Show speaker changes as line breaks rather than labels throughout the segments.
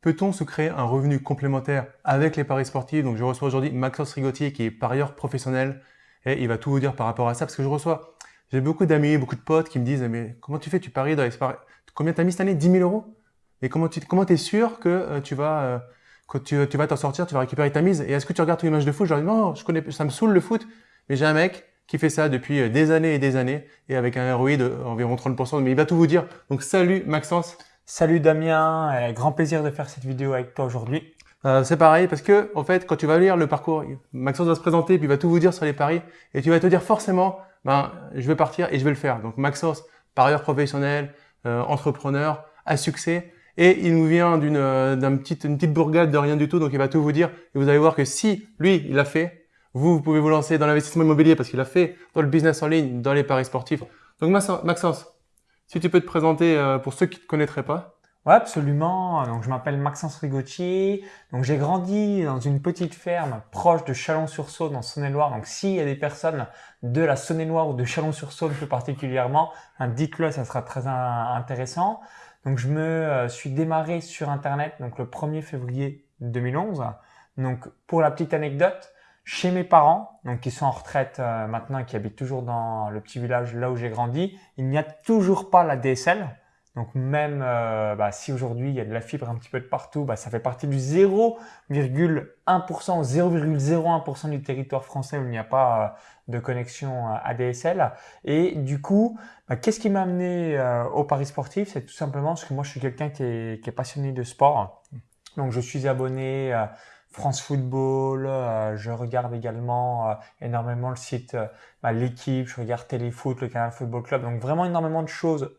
Peut-on se créer un revenu complémentaire avec les paris sportifs? Donc je reçois aujourd'hui Maxence Rigotier qui est parieur professionnel et il va tout vous dire par rapport à ça parce que je reçois, j'ai beaucoup d'amis, beaucoup de potes qui me disent mais comment tu fais? Tu paries dans les paris Combien t'as mis cette année? 10 000 euros? Et comment tu comment es sûr que euh, tu vas euh, quand tu, vas t'en sortir, tu vas récupérer ta mise? Et est-ce que tu regardes tous les matchs de foot Je leur dis non, je connais, ça me saoule le foot, mais j'ai un mec qui fait ça depuis euh, des années et des années et avec un ROI d'environ 30%, mais il va tout vous dire. Donc salut Maxence.
Salut Damien, grand plaisir de faire cette vidéo avec toi aujourd'hui.
Euh, c'est pareil parce que en fait quand tu vas lire le parcours, Maxence va se présenter puis il va tout vous dire sur les paris et tu vas te dire forcément ben je vais partir et je vais le faire. Donc Maxence, parieur professionnel, euh, entrepreneur, à succès et il nous vient d'une euh, d'un petite une petite bourgade de rien du tout donc il va tout vous dire et vous allez voir que si lui il l'a fait, vous vous pouvez vous lancer dans l'investissement immobilier parce qu'il a fait dans le business en ligne, dans les paris sportifs. Donc Maxence, si tu peux te présenter euh, pour ceux qui ne te connaîtraient pas.
Ouais, absolument. Donc, je m'appelle Maxence Rigotier. Donc, j'ai grandi dans une petite ferme proche de Chalon-sur-Saône, en Saône-et-Loire. Donc, s'il y a des personnes de la Saône-et-Loire ou de Chalon-sur-Saône plus particulièrement, hein, dites-le, ça sera très intéressant. Donc, je me euh, suis démarré sur Internet donc le 1er février 2011. Donc, pour la petite anecdote, chez mes parents, donc qui sont en retraite euh, maintenant, qui habitent toujours dans le petit village là où j'ai grandi, il n'y a toujours pas la DSL. Donc même euh, bah, si aujourd'hui il y a de la fibre un petit peu de partout, bah, ça fait partie du 0,1%, 0,01% du territoire français où il n'y a pas euh, de connexion ADSL. Et du coup, bah, qu'est-ce qui m'a amené au Paris sportif? C'est tout simplement parce que moi je suis quelqu'un qui est, qui est passionné de sport. Donc je suis abonné France Football, euh, je regarde également euh, énormément le site euh, bah, L'équipe, je regarde Téléfoot, le Canal Football Club, donc vraiment énormément de choses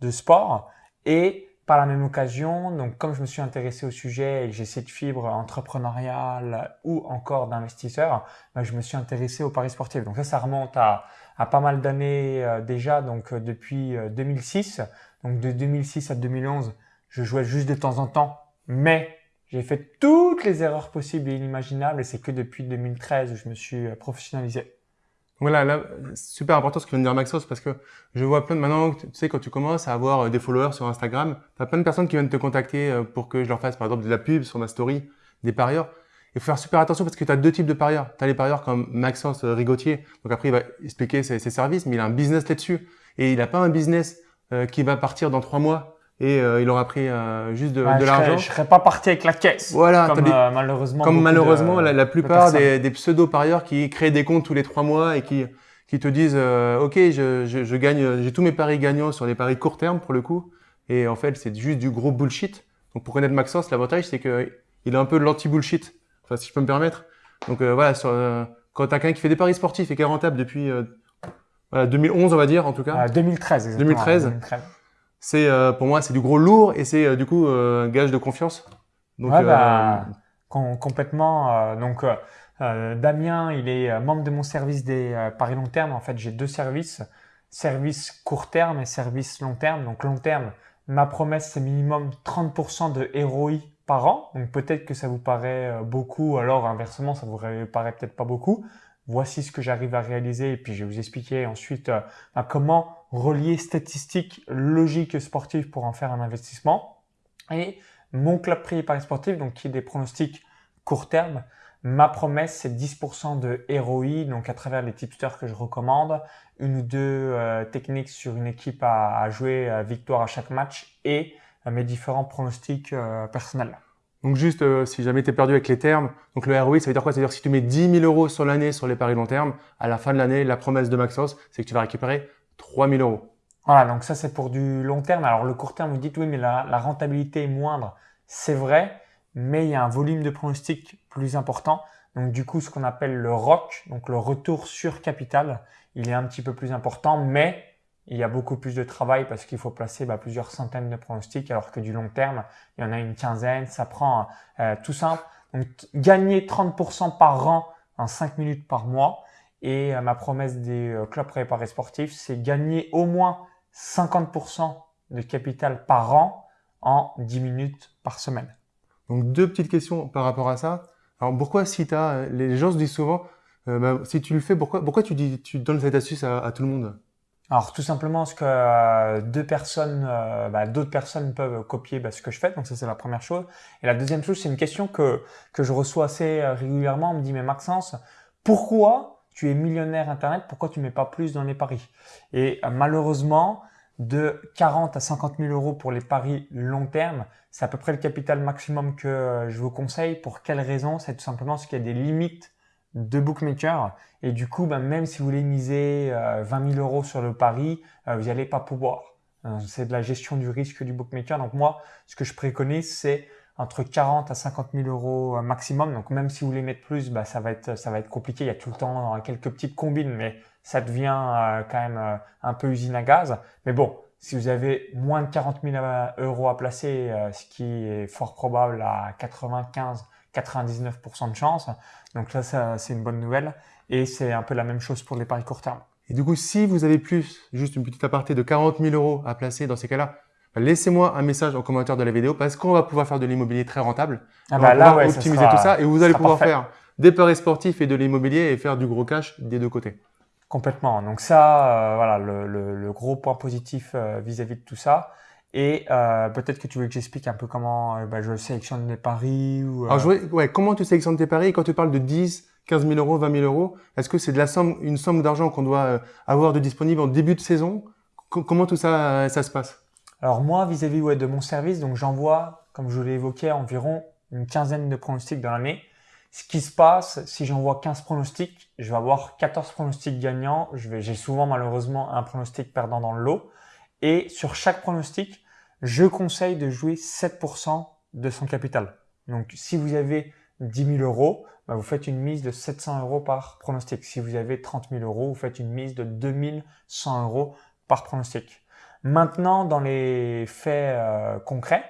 de sport. Et par la même occasion, donc comme je me suis intéressé au sujet et que j'ai cette fibre entrepreneuriale ou encore d'investisseur, bah, je me suis intéressé au paris sportif. Donc ça, ça remonte à, à pas mal d'années déjà, donc depuis 2006. Donc de 2006 à 2011, je jouais juste de temps en temps, mais j'ai fait toutes les erreurs possibles et inimaginables et c'est que depuis 2013 où je me suis euh, professionnalisé.
Voilà, là, super important ce que vient de dire Maxos parce que je vois plein de maintenant, tu sais, quand tu commences à avoir euh, des followers sur Instagram, tu as plein de personnes qui viennent te contacter euh, pour que je leur fasse par exemple de la pub sur ma story, des parieurs. Il faut faire super attention parce que tu as deux types de parieurs. Tu as les parieurs comme Maxence Rigotier, donc après il va expliquer ses, services, mais il a un business là-dessus. Et il n'a pas un business qui va partir dans trois mois et euh, il aura pris euh, juste de, de l'argent.
Je serais pas parti avec la caisse.
Voilà,
comme euh, malheureusement.
Comme malheureusement la, plupart des, des, pseudo parieurs qui créent des comptes tous les trois mois et qui qui te disent ok je, je, je gagne j'ai tous mes paris gagnants sur les paris court terme pour le coup et en fait c'est juste du gros bullshit. Donc pour connaître Maxence l'avantage c'est que il est un peu de l'anti bullshit. Enfin si je peux me permettre. Donc voilà sur, quand t'as quelqu'un qui fait des paris sportifs et qui est rentable depuis voilà, 2011 on va dire en tout cas.
2013 exactement.
2013. 2013 c'est euh, pour moi c'est du gros lourd et c'est euh, du coup euh, un gage de confiance.
Donc, ouais, bah, complètement. donc Damien, il est membre de mon service des paris long terme. En fait, j'ai deux services service court terme et service long terme. Donc long terme, ma promesse c'est minimum 30% de ROI par an. Donc peut-être que ça vous paraît beaucoup, alors inversement ça vous paraît peut-être pas beaucoup voici ce que j'arrive à réaliser et puis je vais vous expliquer ensuite euh, bah, comment relier statistiques, logiques et sportives pour en faire un investissement. Et mon club privé Paris Sportif, donc qui est des pronostics court terme, ma promesse c'est 10% de ROI, donc à travers les tipsters que je recommande, une ou deux euh, techniques sur une équipe à, jouer à victoire à chaque match et euh, mes différents pronostics personnels.
Donc juste, euh, si jamais tu es perdu avec les termes, donc le ROI, ça veut dire quoi? Ça veut dire si tu mets 10 000 euros sur l'année sur les paris long terme, à la fin de l'année, la promesse de Maxos, c'est que tu vas récupérer 3 000 euros.
Voilà, donc ça c'est pour du long terme. Alors le court terme, vous dites oui, mais la, la rentabilité est moindre. C'est vrai, mais il y a un volume de pronostic plus important. Donc du coup, ce qu'on appelle le ROC, donc le retour sur capital, il est un petit peu plus important, mais il y a beaucoup plus de travail parce qu'il faut placer bah, plusieurs centaines de pronostics, alors que du long terme, il y en a une quinzaine. Ça prend euh, tout simple. Donc, gagner 30% par an en 5 minutes par mois. Et euh, ma promesse des euh, clubs préparés sportifs, c'est gagner au moins 50% de capital par an en 10 minutes par semaine.
Donc, deux petites questions par rapport à ça. Alors, pourquoi si tu as, les gens se disent souvent, bah, si tu le fais, pourquoi, pourquoi tu, dis, tu donnes cette astuce à tout le monde?
Alors tout simplement parce que euh, deux personnes, euh, bah, d'autres personnes peuvent copier bah, ce que je fais, donc ça c'est la première chose. Et la deuxième chose, c'est une question que, que je reçois assez euh, régulièrement. On me dit mais Maxence, pourquoi tu es millionnaire internet Pourquoi tu mets pas plus dans les paris? Et malheureusement, de 40 à 50 000 euros pour les paris long terme, c'est à peu près le capital maximum que je vous conseille. Pour quelle raison? C'est tout simplement parce qu'il y a des limites de bookmaker. Et du coup, ben, même si vous voulez miser 20 euh, 000 euros sur le pari, euh, vous n'allez pas pouvoir. Euh, c'est de la gestion du risque du bookmaker. Donc moi, ce que je préconise, c'est entre 40 à 50 000 euros maximum. Donc même si vous voulez mettre plus, bah, ça va être ça va être compliqué. Il y a tout le temps quelques petites combines, mais ça devient quand même un peu usine à gaz. Mais bon, si vous avez moins de 40 000 euros à placer, ce qui est fort probable à 95 99% de chance. Donc là, ça, c'est une bonne nouvelle. Et c'est un peu la même chose pour les paris court terme.
Et du coup, si vous avez plus, juste une petite aparté de 40 000 euros à placer dans ces cas-là, laissez-moi un message en commentaire de la vidéo parce qu'on va pouvoir faire de l'immobilier très rentable.
Ah bah là, ouais,
optimiser tout ça et vous allez pouvoir faire des paris sportifs et de l'immobilier et faire du gros cash des deux côtés.
Complètement. Donc ça, euh, voilà, le, le, gros point positif euh, vis-à-vis de tout ça. Et euh, peut-être que tu veux que j'explique un peu comment bah, je sélectionne mes paris ou,
Alors, euh, ouais, comment tu sélectionnes tes paris? Quand tu parles de 10, 15 000 euros, 20 000 euros, est-ce que c'est de la somme, une somme d'argent qu'on doit avoir de disponible en début de saison? Comment tout ça, ça se passe?
Alors moi, vis-à-vis de mon service, donc j'envoie, comme je l'ai évoqué, environ une quinzaine de pronostics dans l'année. Ce qui se passe, si j'envoie 15 pronostics, je vais avoir 14 pronostics gagnants. J'ai souvent malheureusement un pronostic perdant dans le lot. Et sur chaque pronostic, je conseille de jouer 7% de son capital. Donc, si vous avez 10 000 euros, bah, vous faites une mise de 700 euros par pronostic. Si vous avez 30 000 euros, vous faites une mise de 2100 euros par pronostic. Maintenant, dans les faits euh, concrets,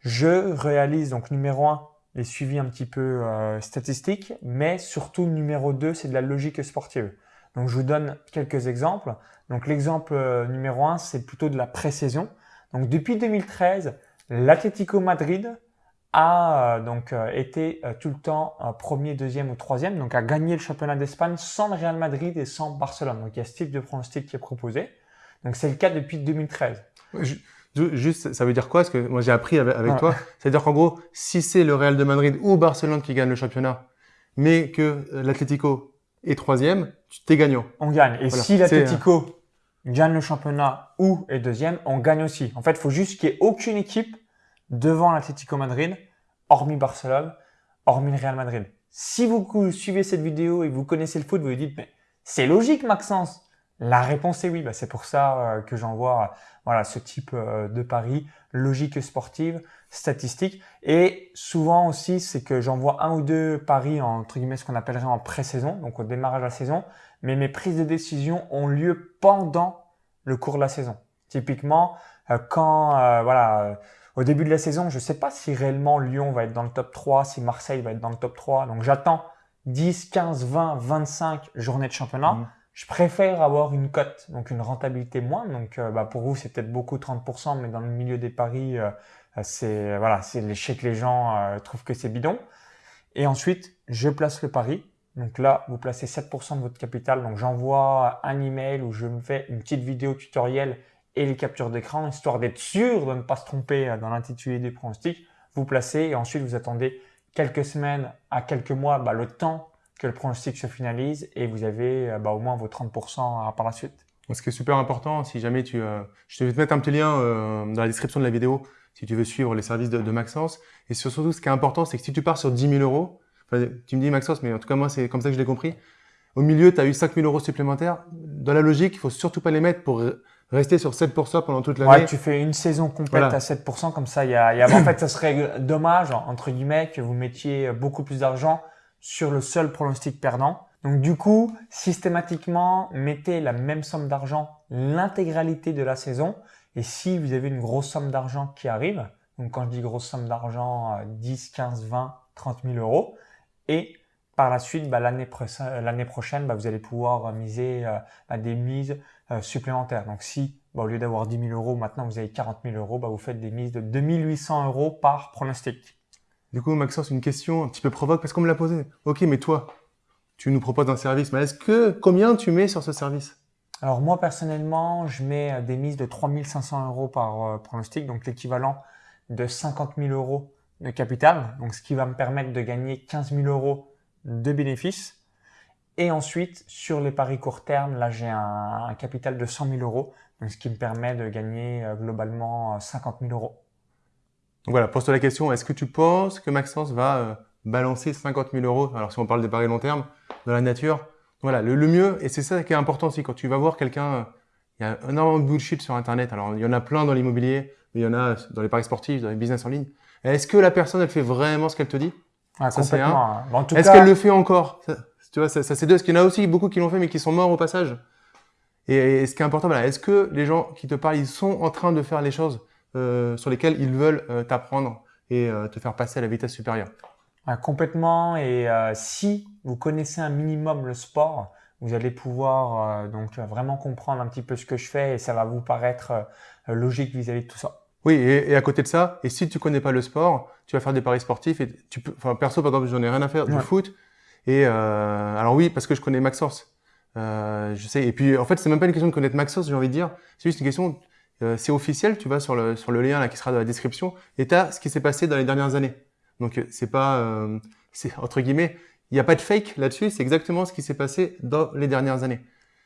je réalise donc numéro 1 les suivis un petit peu euh, statistiques, mais surtout numéro 2, c'est de la logique sportive. Donc je vous donne quelques exemples. Donc l'exemple euh, numéro 1, c'est plutôt de la pré-saison. Donc depuis 2013, l'Atlético Madrid a donc été tout le temps premier, deuxième ou troisième, donc a gagné le championnat d'Espagne sans le Real Madrid et sans Barcelone. Donc il y a ce type de pronostic qui est proposé. Donc c'est le cas depuis 2013.
Juste, ça veut dire quoi? Parce que moi j'ai appris avec, toi. C'est-à-dire qu'en gros, si c'est le Real de Madrid ou Barcelone qui gagne le championnat, mais que l'Atlético est troisième, tu t'es gagnant.
On gagne. Et si l'Atlético gagne le championnat ou est deuxième, on gagne aussi. En fait, il faut juste qu'il n'y ait aucune équipe devant l'Atlético Madrid, hormis Barcelone, hormis le Real Madrid. Si vous suivez cette vidéo et que vous connaissez le foot, vous vous dites, mais c'est logique, Maxence. La réponse est oui. Bah, c'est pour ça euh, que j'envoie voilà, ce type euh, de pari, logique sportive, statistique. Et souvent aussi, c'est que j'envoie un ou deux paris, entre guillemets, ce qu'on appellerait en pré-saison, donc au démarrage de la saison. Mais mes prises de décision ont lieu pendant le cours de la saison. Typiquement, euh, quand, voilà, au début de la saison, je ne sais pas si réellement Lyon va être dans le top 3, si Marseille va être dans le top 3. Donc j'attends 10, 15, 20, 25 journées de championnat. Mmh je préfère avoir une cote, donc une rentabilité moindre. Donc, euh, bah, pour vous, c'est peut-être beaucoup 30%, mais dans le milieu des paris, euh, c'est voilà, c'est l'échec que les gens euh, trouvent que c'est bidon. Et ensuite, je place le pari. Donc là, vous placez 7% de votre capital. Donc j'envoie un email où je me fais une petite vidéo tutoriel et les captures d'écran, histoire d'être sûr de ne pas se tromper dans l'intitulé des pronostics. Vous placez et ensuite vous attendez quelques semaines à quelques mois, bah, le temps que le pronostic se finalise et vous avez euh, bah, au moins vos 30% par la suite.
Ce qui est super important, si jamais tu... Euh, je vais te mettre un petit lien euh, dans la description de la vidéo si tu veux suivre les services de, Maxence. Et surtout, ce qui est important, c'est que si tu pars sur 10 000 euros, tu me dis Maxence, mais en tout cas moi, c'est comme ça que je l'ai compris. Au milieu, tu as eu 5 000 euros supplémentaires. Dans la logique, il faut surtout pas les mettre pour rester sur 7% pendant toute l'année.
Ouais, tu fais une saison complète à 7%, comme ça, il y a, y a... en fait, ça serait dommage, entre guillemets, que vous mettiez beaucoup plus d'argent sur le seul pronostic perdant. Donc du coup, systématiquement, mettez la même somme d'argent l'intégralité de la saison. Et si vous avez une grosse somme d'argent qui arrive, donc quand je dis grosse somme d'argent, 10, 15, 20, 30 000 euros, et par la suite, bah, l'année prochaine, bah, vous allez pouvoir miser euh, à des mises euh, supplémentaires. Donc si bah, au lieu d'avoir 10 000 euros, maintenant vous avez 40 000 euros, vous faites des mises de 2800 euros par pronostic.
Du coup, Maxence, une question un petit peu provoque parce qu'on me l'a posé. Ok, mais toi, tu nous proposes un service, mais est-ce que combien tu mets sur ce service?
Alors moi personnellement, je mets euh, des mises de 3500 euros par euh, pronostic, donc l'équivalent de 50 000 euros de capital, donc ce qui va me permettre de gagner 15 000 euros de bénéfices. Et ensuite, sur les paris court terme, là j'ai un, capital de 100 000 euros, donc ce qui me permet de gagner euh, globalement 50 000 euros.
Donc voilà, pose-toi la question, est-ce que tu penses que Maxence va balancer 50 000 euros, alors si on parle des paris long terme, dans la nature? Voilà, le, mieux, et c'est ça qui est important aussi, quand tu vas voir quelqu'un, il y a énormément de bullshit sur Internet, alors il y en a plein dans l'immobilier, mais il y en a dans les paris sportifs, dans les business en ligne. Est-ce que la personne, elle fait vraiment ce qu'elle te dit?
Ah, Complètement.
Hein. Est-ce qu'elle le fait encore? Tu vois, ça, c'est deux. Parce qu'il y en a aussi beaucoup qui l'ont fait, mais qui sont morts au passage. Et, ce qui est important, voilà, est-ce que les gens qui te parlent, ils sont en train de faire les choses? euh, sur lesquelles ils veulent euh, t'apprendre et euh, te faire passer à la vitesse supérieure
ah, Complètement. Et euh, si vous connaissez un minimum le sport, vous allez pouvoir donc vraiment comprendre un petit peu ce que je fais et ça va vous paraître logique vis-à-vis de tout ça.
Oui, et, à côté de ça, et si tu connais pas le sport, tu vas faire des paris sportifs et tu peux, enfin perso par exemple, j'en ai rien à faire du foot. Et euh, alors oui, parce que je connais Maxence, euh, je sais. Et puis en fait, c'est même pas une question de connaître Maxence, j'ai envie de dire. C'est juste une question, euh, c'est officiel. Tu vas sur le sur le lien là qui sera dans la description et as ce qui s'est passé dans les dernières années. Donc euh, c'est pas, euh, c'est entre guillemets, il n'y a pas de fake là-dessus. C'est exactement ce qui s'est passé dans les dernières années.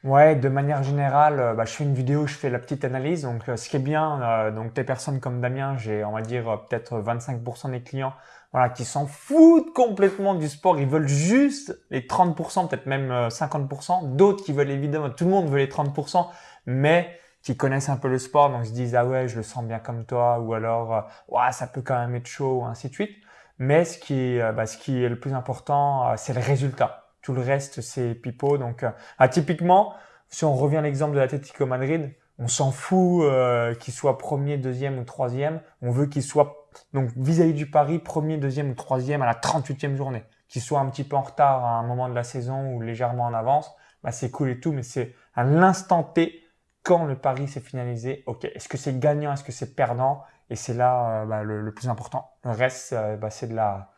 Ouais, de manière générale, euh, bah, je fais une vidéo, je fais la petite analyse. Donc, euh, ce qui est bien, euh, donc des personnes comme Damien, j'ai, on va dire, peut-être 25% des clients, voilà, qui s'en foutent complètement du sport. Ils veulent juste les 30%, peut-être même 50%. D'autres qui veulent évidemment, tout le monde veut les 30%, mais qui connaissent un peu le sport, donc se disent ah ouais, je le sens bien comme toi, ou alors ouais, ça peut quand même être chaud, ou ainsi de suite. Mais ce qui, bah, ce qui est le plus important, c'est le résultat. Tout le reste, c'est pipeau. Donc, euh, ah, typiquement, si on revient à l'exemple de l'Atlético Madrid, on s'en fout euh, qu'il soit premier, deuxième ou troisième. On veut qu'il soit, donc vis-à-vis du Paris, premier, deuxième ou troisième à la 38e journée. Qu'il soit un petit peu en retard à un moment de la saison ou légèrement en avance, bah, c'est cool et tout, mais c'est à l'instant T, quand le pari s'est finalisé, ok, est-ce que c'est gagnant, est-ce que c'est perdant? Et c'est là euh, bah, le, plus important. Le reste, bah, c'est de la,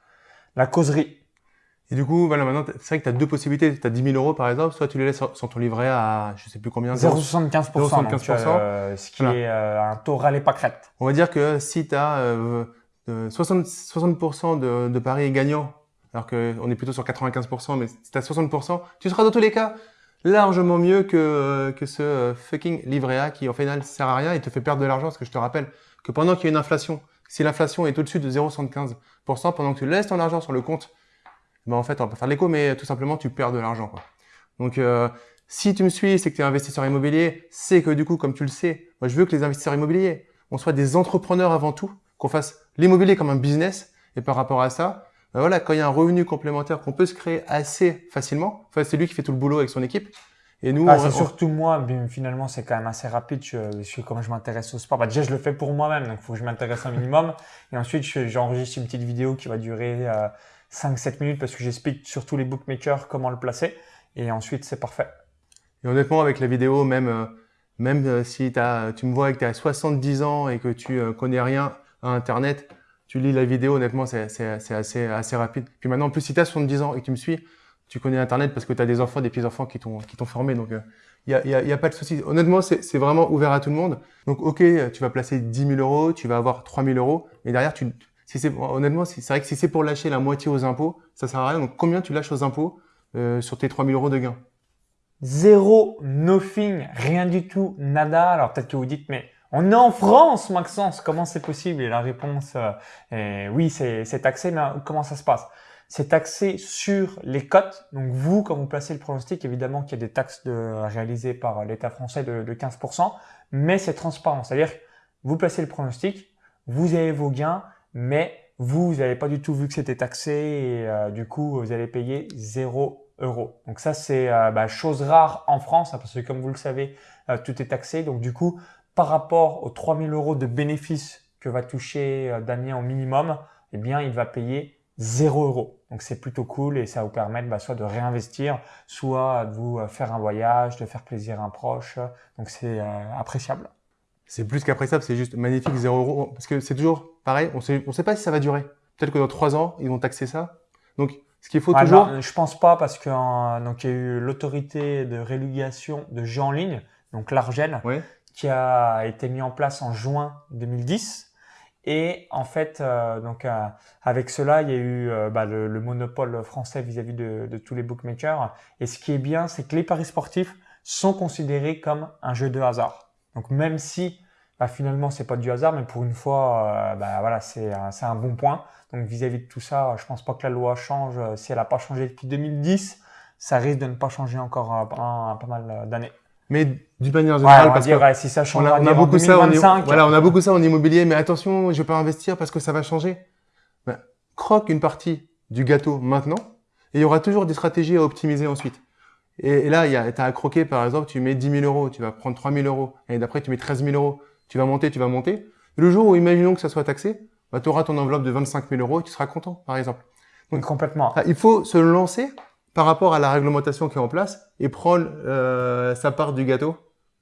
la causerie.
Et du coup, voilà, maintenant, c'est vrai que tu as deux possibilités. Tu as 10 000 euros, par exemple, soit tu les laisses sur, ton livret à, je sais plus combien.
0,75%. 0,75%. Euh, ce qui est euh, un taux râlé pas crête.
On va dire que si tu as euh, 60, 60% de, de paris gagnants, alors qu'on est plutôt sur 95%, mais si tu as 60%, tu seras dans tous les cas largement mieux que, euh, que ce euh, fucking livret A qui, au final, sert à rien et te fait perdre de l'argent. Parce que je te rappelle que pendant qu'il y a une inflation, si l'inflation est au-dessus de 0,75%, pendant que tu laisses ton argent sur le compte ben en fait, on va pas faire l'écho, mais tout simplement, tu perds de l'argent. Donc, euh, si tu me suis, c'est que tu es investisseur immobilier, c'est que du coup, comme tu le sais, moi, je veux que les investisseurs immobiliers, on soit des entrepreneurs avant tout, qu'on fasse l'immobilier comme un business. Et par rapport à ça, ben voilà, quand il y a un revenu complémentaire qu'on peut se créer assez facilement, enfin, c'est lui qui fait tout le boulot avec son équipe.
Et nous, ah, c'est surtout moi. finalement, c'est quand même assez rapide. Je, suis comme je m'intéresse au sport. Bah, déjà, je le fais pour moi-même, donc il faut que je m'intéresse un minimum. Et ensuite, j'enregistre une petite vidéo qui va durer euh, 5-7 minutes parce que j'explique sur tous les bookmakers comment le placer. Et ensuite, c'est parfait.
Et honnêtement, avec la vidéo, même, euh, même euh, si as, tu me vois que tu as 70 ans et que tu euh, connais rien à Internet, tu lis la vidéo, honnêtement, c'est assez, assez rapide. Puis maintenant, en plus, si tu as 70 ans et que tu me suis, tu connais Internet parce que tu as des enfants, des petits-enfants qui t'ont formé. Donc, il n'y a, a, y a, pas de souci. Honnêtement, c'est vraiment ouvert à tout le monde. Donc, OK, tu vas placer 10 000 euros, tu vas avoir 3 000 euros. Et derrière, tu, si c'est honnêtement, c'est vrai que si c'est pour lâcher la moitié aux impôts, ça sert à rien. Donc combien tu lâches aux impôts euh, sur tes 3000 euros de gains?
Zéro, nothing, rien du tout, nada. Alors peut-être que vous dites, mais on est en France, Maxence, comment c'est possible? Et la réponse euh, est oui, c'est taxé, mais comment ça se passe? C'est taxé sur les cotes. Donc vous, quand vous placez le pronostic, évidemment qu'il y a des taxes de, réalisées par l'État français de, de 15%, mais c'est transparent. C'est-à-dire, vous placez le pronostic, vous avez vos gains, mais vous, vous n'avez pas du tout vu que c'était taxé et euh, du coup, vous allez payer 0 euros. Donc ça, c'est euh, bah, chose rare en France hein, parce que comme vous le savez, euh, tout est taxé. Donc du coup, par rapport aux 3000 euros de bénéfices que va toucher Damien au minimum, eh bien, il va payer 0 euros. Donc c'est plutôt cool et ça va vous permettre bah, soit de réinvestir, soit de vous faire un voyage, de faire plaisir à un proche. Donc c'est appréciable
c'est plus qu'appréciable, c'est juste magnifique, 0 euros. Parce que c'est toujours pareil, on sait, on sait pas si ça va durer. Peut-être que dans 3 ans, ils vont taxer ça. Donc, Ce qu'il faut
Ah,
toujours.
non, je pense pas parce que euh, donc il y a eu l'autorité de régulation de jeux en ligne, donc l'Argel,
Ouais.
Qui a été mis en place en juin 2010. Et en fait, euh, donc euh, avec cela, il y a eu euh, bah, le, le monopole français vis-à-vis de, tous les bookmakers. Et ce qui est bien, c'est que les paris sportifs sont considérés comme un jeu de hasard. Donc même si bah, finalement c'est pas du hasard, mais pour une fois, bah, voilà, c'est un- bon point. Donc vis-à-vis de tout ça, je pense pas que la loi change. Si elle n'a pas changé depuis 2010, ça risque de ne pas changer encore pas mal d'années.
Mais d'une manière
Ouais,
générale,
va
parce
dire,
que
ouais, si ça change
on a,
on
beaucoup ça, en,
2025,
voilà, on a beaucoup ça en immobilier, mais attention, je vais pas investir parce que ça va changer. Ben, croque une partie du gâteau maintenant, et il y aura toujours des stratégies à optimiser ensuite. Et, et là, il y a, t'as à croquer, par exemple, tu mets 10 000 euros, tu vas prendre 3 000 euros, et d'après, tu mets 13 000 euros, tu vas monter, tu vas monter. Le jour où, imaginons que ça soit taxé, bah, tu auras ton enveloppe de 25 000 euros et tu seras content, par exemple.
Donc, complètement.
Ah, il faut se lancer par rapport à la réglementation qui est en place et prendre euh, sa part du gâteau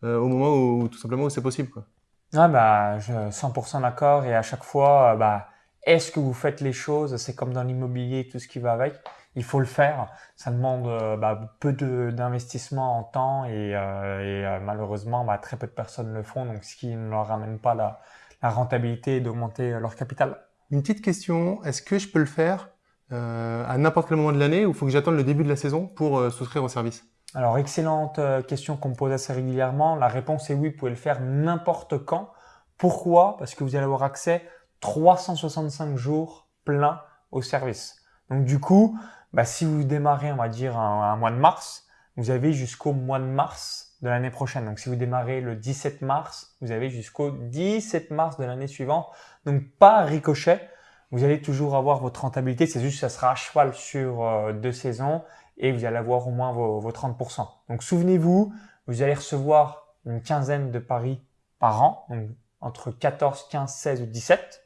euh, au moment où, tout simplement, où c'est possible. Quoi.
Ouais, bah, je 100% d'accord. Et à chaque fois, euh, bah, est-ce que vous faites les choses? C'est comme dans l'immobilier, tout ce qui va avec. Il faut le faire. Ça demande bah, peu d'investissement en temps et, euh, et, malheureusement, bah, très peu de personnes le font. Donc, ce qui ne leur ramène pas la, la rentabilité et d'augmenter leur capital.
Une petite question, est-ce que je peux le faire? Euh, à n'importe quel moment de l'année ou faut que j'attende le début de la saison pour euh, souscrire au service?
Alors, excellente euh, question qu'on me pose assez régulièrement. La réponse est oui, vous pouvez le faire n'importe quand. Pourquoi? Parce que vous allez avoir accès 365 jours pleins au service. Donc, du coup, bah, si vous démarrez, on va dire, un, un mois de mars, vous avez jusqu'au mois de mars de l'année prochaine. Donc, si vous démarrez le 17 mars, vous avez jusqu'au 17 mars de l'année suivante. Donc, pas ricochet. Vous allez toujours avoir votre rentabilité. C'est juste que ça sera à cheval sur euh, deux saisons et vous allez avoir au moins vos, vos 30%. Donc souvenez-vous, vous allez recevoir une quinzaine de paris par an, donc entre 14, 15, 16 ou 17.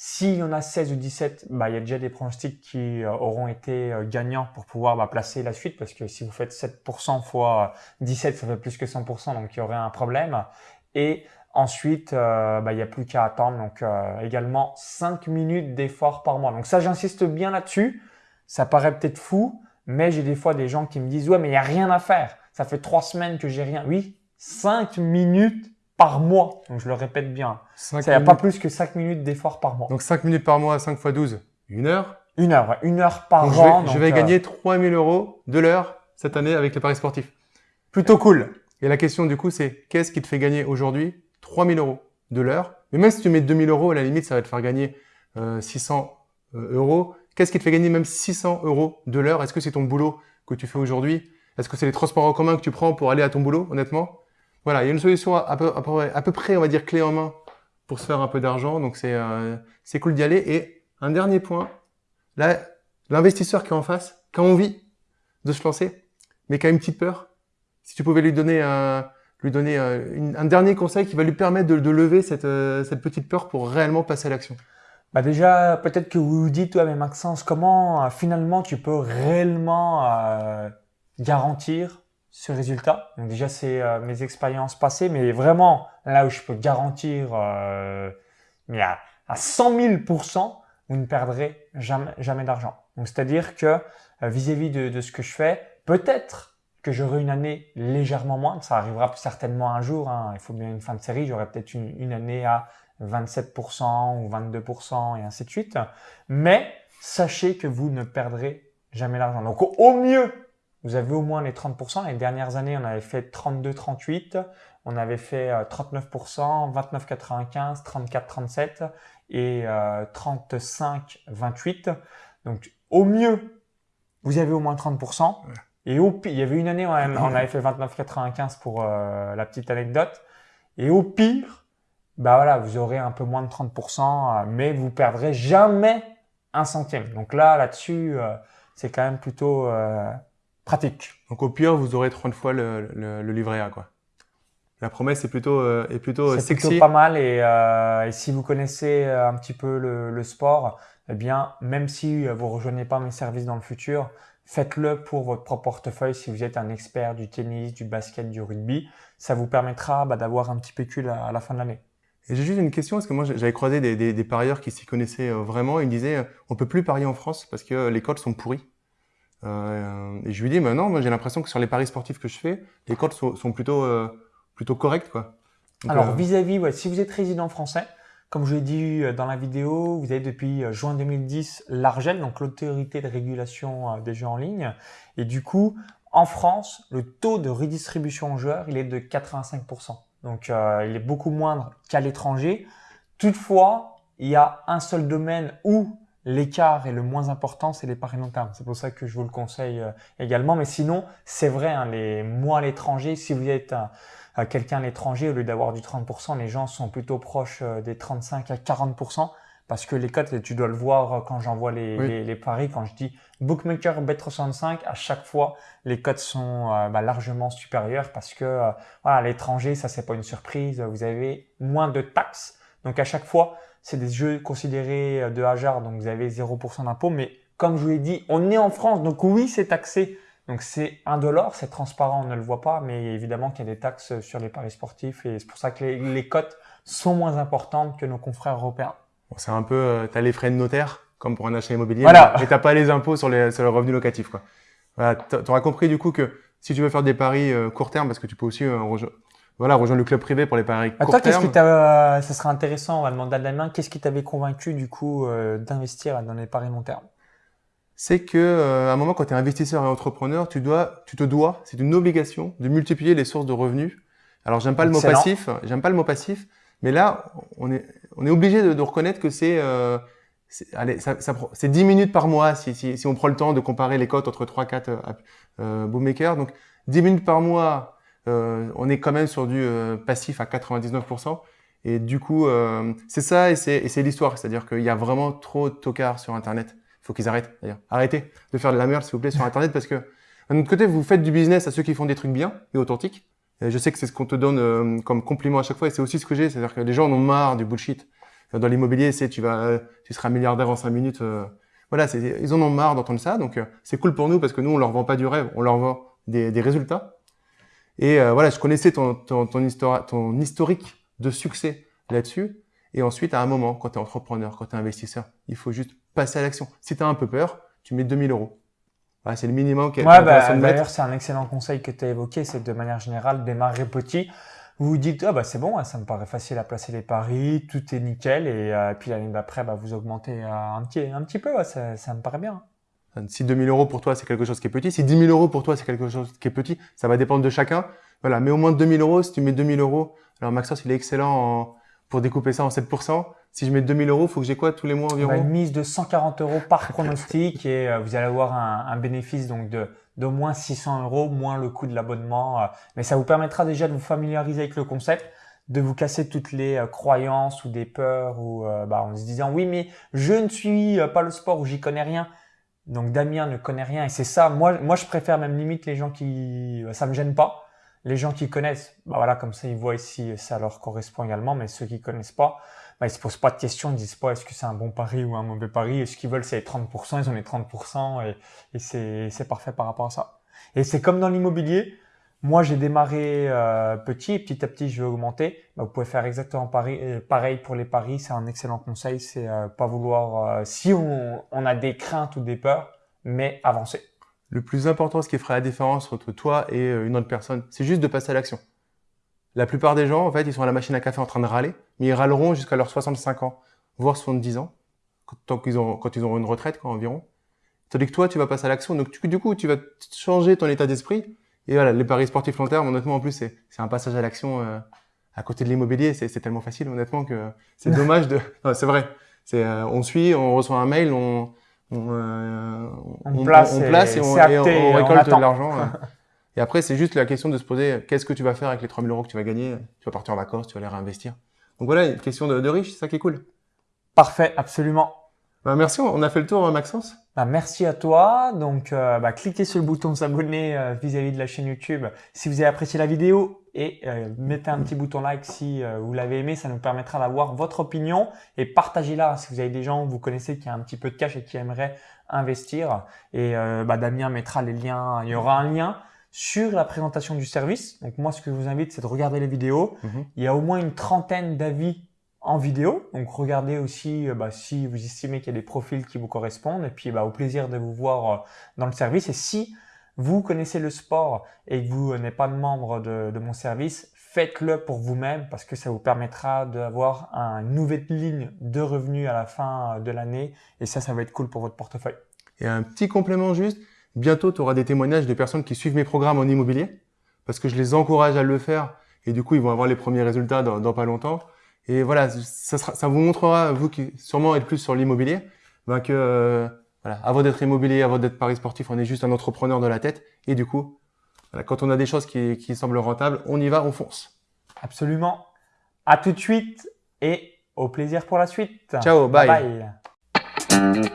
S'il y en a 16 ou 17, bah, il y a déjà des pronostics qui euh, auront été euh, gagnants pour pouvoir bah, placer la suite, parce que si vous faites 7% fois 17, ça fait plus que 100%, donc il y aurait un problème. Ensuite, euh, bah, il n'y a plus qu'à attendre, donc euh, également 5 minutes d'effort par mois. Donc ça, j'insiste bien là-dessus. Ça paraît peut-être fou, mais j'ai des fois des gens qui me disent ouais mais il y a rien à faire. Ça fait trois semaines que j'ai rien. Oui, cinq minutes par mois. Donc je le répète bien. Ça n'y a pas plus que cinq minutes d'effort par mois.
Donc 5 minutes par mois, 5 fois 12, une heure.
Une heure, ouais. une heure par
Donc, je
an.
vais, je
donc,
vais
euh,
gagner 3000 euros de l'heure cette année avec les paris sportifs.
plutôt cool.
Et la question du coup, c'est qu'est-ce qui te fait gagner aujourd'hui 3000 euros de l'heure Mais même si tu mets 2000 euros, à la limite, ça va te faire gagner euh, 600 euh, euros. Qu'est-ce qui te fait gagner même 600 euros de l'heure? Est-ce que c'est ton boulot que tu fais aujourd'hui? Est-ce que c'est les transports en commun que tu prends pour aller à ton boulot, honnêtement? Voilà, il y a une solution à peu, à, peu, près, on va dire, clé en main pour se faire un peu d'argent. Donc c'est euh, cool d'y aller. Et un dernier point, l'investisseur qui est en face, qui a envie de se lancer, mais qui a une petite peur, si tu pouvais lui donner un, lui donner euh, un dernier conseil qui va lui permettre de, lever cette, euh, cette petite peur pour réellement passer à l'action.
Bah déjà, peut-être que vous vous dites, ouais, mais Maxence, comment euh, finalement tu peux réellement garantir ce résultat? Donc déjà, c'est euh, mes expériences passées, mais vraiment, là où je peux garantir, euh, à, à 100 000% vous ne perdrez jamais, jamais d'argent. Donc c'est-à-dire que vis-à-vis de ce que je fais, peut-être que j'aurai une année légèrement moins, ça arrivera certainement un jour, hein, il faut bien une fin de série, j'aurai peut-être une, année à 27% ou 22% et ainsi de suite. Mais sachez que vous ne perdrez jamais l'argent. Donc au, mieux, vous avez au moins les 30%. Les dernières années, on avait fait 32-38, on avait fait euh, 39%, 29-95, 34-37 et euh, 35-28. Donc au mieux, vous avez au moins 30%. Et au pire, il y avait une année, on on avait fait 29,95 pour euh, la petite anecdote. Et au pire, bah voilà, vous aurez un peu moins de 30%, euh, mais vous perdrez jamais un centime. Donc là, là-dessus, euh, c'est quand même plutôt euh, pratique.
Donc au pire, vous aurez 30 fois le, le, le livret A. Quoi. La promesse est plutôt, euh, est plutôt euh,
C'est
sexy.
plutôt pas mal. Et, et si vous connaissez un petit peu le, le sport, eh bien, même si vous rejoignez pas mes services dans le futur, faites-le pour votre propre portefeuille si vous êtes un expert du tennis, du basket, du rugby. Ça vous permettra bah, d'avoir un petit pécule à, à la fin de l'année.
Et j'ai juste une question, parce que moi j'avais croisé des, des, des parieurs qui s'y connaissaient euh, vraiment, ils me disaient euh, on peut plus parier en France parce que euh, les codes sont pourris. Euh, et je lui dis, mais non, moi j'ai l'impression que sur les paris sportifs que je fais, les cotes sont, sont plutôt, euh, plutôt correctes. Quoi.
Donc, Alors, vis-à-vis, ouais, si vous êtes résident français, comme je l'ai dit dans la vidéo, vous avez depuis juin 2010 l'ARGEL, donc l'autorité de régulation des jeux en ligne. Et du coup, en France, le taux de redistribution aux joueurs, il est de 85%. Donc, euh, il est beaucoup moindre qu'à l'étranger. Toutefois, il y a un seul domaine où l'écart est le moins important, c'est les paris long terme. C'est pour ça que je vous le conseille euh, également. Mais sinon, c'est vrai, hein, les mois à l'étranger, si vous êtes quelqu'un à l'étranger, au lieu d'avoir du 30%, les gens sont plutôt proches euh, des 35 à 40%. Parce que les cotes, tu dois le voir quand j'envoie les, les, paris, quand je dis bookmaker bet365, à chaque fois, les cotes sont euh, bah, largement supérieures parce que euh, voilà, à l'étranger, ça c'est pas une surprise, vous avez moins de taxes. Donc à chaque fois, c'est des jeux considérés euh, de hasard, donc vous avez 0% d'impôt. Mais comme je vous l'ai dit, on est en France, donc oui, c'est taxé. Donc c'est un dollar, c'est transparent, on ne le voit pas, mais évidemment qu'il y a des taxes sur les paris sportifs et c'est pour ça que les, les cotes sont moins importantes que nos confrères européens
c'est un peu, euh, tu as les frais de notaire, comme pour un achat immobilier, voilà. mais, tu n'as pas les impôts sur, les, sur le revenu locatif. Quoi. Voilà, tu auras compris du coup que si tu veux faire des paris euh, court terme, parce que tu peux aussi euh, rejoindre, voilà, rejoindre le club privé pour les paris court terme.
qu'est-ce qui t'a, ça serait intéressant, on va demander à la main, qu'est-ce qui t'avait convaincu du coup d'investir dans les paris long terme?
C'est que à un moment quand tu es investisseur et entrepreneur, tu dois tu te dois, c'est une obligation de multiplier les sources de revenus. Alors j'aime pas le mot passif, j'aime pas le mot passif, mais là on est on est obligé de, de, reconnaître que c'est euh, allez, ça, ça, c'est 10 minutes par mois si, si, si, on prend le temps de comparer les cotes entre 3 4 euh, euh, bookmakers. Donc 10 minutes par mois, euh, on est quand même sur du euh, passif à 99%. Et du coup, euh, c'est ça et c'est l'histoire. C'est-à-dire qu'il y a vraiment trop de tocards sur Internet. Faut qu'ils arrêtent d'ailleurs. Arrêtez de faire de la merde, s'il vous plaît, sur Internet parce que d'un autre côté, vous faites du business à ceux qui font des trucs bien et authentiques. Je sais que c'est ce qu'on te donne euh, comme compliment à chaque fois et c'est aussi ce que j'ai. C'est-à-dire que les gens en ont marre du bullshit. Dans l'immobilier, c'est tu vas, tu seras milliardaire en cinq minutes. Euh, voilà, ils en ont marre d'entendre ça. Donc euh, c'est cool pour nous parce que nous on leur vend pas du rêve, on leur vend des, des résultats. Et voilà, je connaissais ton, ton, ton, ton historique de succès là-dessus. Et ensuite, à un moment, quand tu es entrepreneur, quand tu es investisseur, il faut juste passer à l'action. Si tu as un peu peur, tu mets 2000 euros c'est le minimum
qu'elle ouais, bah, D'ailleurs, c'est un excellent conseil que tu as évoqué, c'est de manière générale, démarrer petit. Vous vous dites, ah bah c'est bon, hein, ça me paraît facile à placer les paris, tout est nickel, et euh, puis l'année d'après, bah, vous augmentez euh, un, petit, un petit peu, ça, ça me paraît bien.
Si 2000 euros pour toi, c'est quelque chose qui est petit, si 10 000 euros pour toi, c'est quelque chose qui est petit, ça va dépendre de chacun. Voilà, mais au moins 2000 euros, si tu mets 2000 euros, alors Maxos, il est excellent en, pour découper ça en 7%. Si je mets 2000 euros, faut que j'ai quoi tous les mois environ
Une mise de 140 euros par pronostic et euh, vous allez avoir un, bénéfice donc de d'au moins 600 euros, moins le coût de l'abonnement. Euh, mais ça vous permettra déjà de vous familiariser avec le concept, de vous casser toutes les euh, croyances ou des peurs ou bah, en se disant oui mais je ne suis pas le sport ou j'y connais rien. Donc Damien ne connaît rien et c'est ça. Moi, moi je préfère même limite les gens qui ça me gêne pas les gens qui connaissent, bah voilà, comme ça, ils voient ici, ça leur correspond également. Mais ceux qui connaissent pas, bah, ils se posent pas de questions, ils disent pas est-ce que c'est un bon pari ou un mauvais pari? Et ce qu'ils veulent, c'est les 30%, ils ont les 30% et, et c'est, parfait par rapport à ça. Et c'est comme dans l'immobilier. Moi, j'ai démarré euh, petit et petit à petit, je vais augmenter. Bah, vous pouvez faire exactement pareil, euh, pareil pour les paris. C'est un excellent conseil. C'est euh, pas vouloir, si on, on a des craintes ou des peurs, mais avancer.
Le plus important, ce qui ferait la différence entre toi et euh, une autre personne, c'est juste de passer à l'action. La plupart des gens, en fait, ils sont à la machine à café en train de râler, mais ils râleront jusqu'à leurs 65 ans, voire 70 ans, tant qu'ils ont, quand ils auront une retraite, quoi, environ. Tandis que toi, tu vas passer à l'action. Donc, du coup, tu vas changer ton état d'esprit. Et voilà, les paris sportifs long terme, honnêtement, en plus, c'est, c'est un passage à l'action euh, à côté de l'immobilier. C'est, c'est tellement facile, honnêtement, que c'est dommage de. Non, c'est vrai. C'est, euh, on suit, on reçoit un mail, on,
euh, on, place, et, on, récolte de
l'argent. et après, c'est juste la question de se poser qu'est-ce que tu vas faire avec les 3000 euros que tu vas gagner? Tu vas partir en vacances, tu vas les réinvestir. Donc voilà, une question de, de riche, c'est ça qui est cool.
Parfait, absolument.
Bah, merci, on a fait le tour, hein, Maxence.
Bah, merci à toi. Donc, euh, bah, cliquez sur le bouton s'abonner euh, vis-à-vis de la chaîne YouTube si vous avez apprécié la vidéo et euh, mettez un petit bouton like si vous l'avez aimé. Ça nous permettra d'avoir votre opinion et partagez-la si vous avez des gens que vous connaissez qui ont un petit peu de cash et qui aimeraient investir. Et Damien mettra les liens. Il y aura un lien sur la présentation du service. Donc moi, ce que je vous invite, c'est de regarder les vidéos. Mhm. Il y a au moins une trentaine d'avis en vidéo. Donc regardez aussi euh, bah, si vous estimez qu'il y a des profils qui vous correspondent et puis bah, au plaisir de vous voir euh, dans le service. Et si vous connaissez le sport et que vous n'êtes pas membre de, de mon service, faites-le pour vous-même parce que ça vous permettra d'avoir une nouvelle ligne de revenus à la fin de l'année et ça, ça va être cool pour votre portefeuille.
Et un petit complément juste, bientôt tu auras des témoignages de personnes qui suivent mes programmes en immobilier parce que je les encourage à le faire et du coup ils vont avoir les premiers résultats dans, dans pas longtemps. Et voilà, ça, sera, ça vous montrera, vous qui sûrement êtes plus sur l'immobilier, ben que euh, voilà, avant d'être immobilier, avant d'être paris sportif, on est juste un entrepreneur de la tête. Et du coup, voilà, quand on a des choses qui, qui semblent rentables, on y va, on fonce.
Absolument. À tout de suite et au plaisir pour la suite.
Ciao, bye.
bye.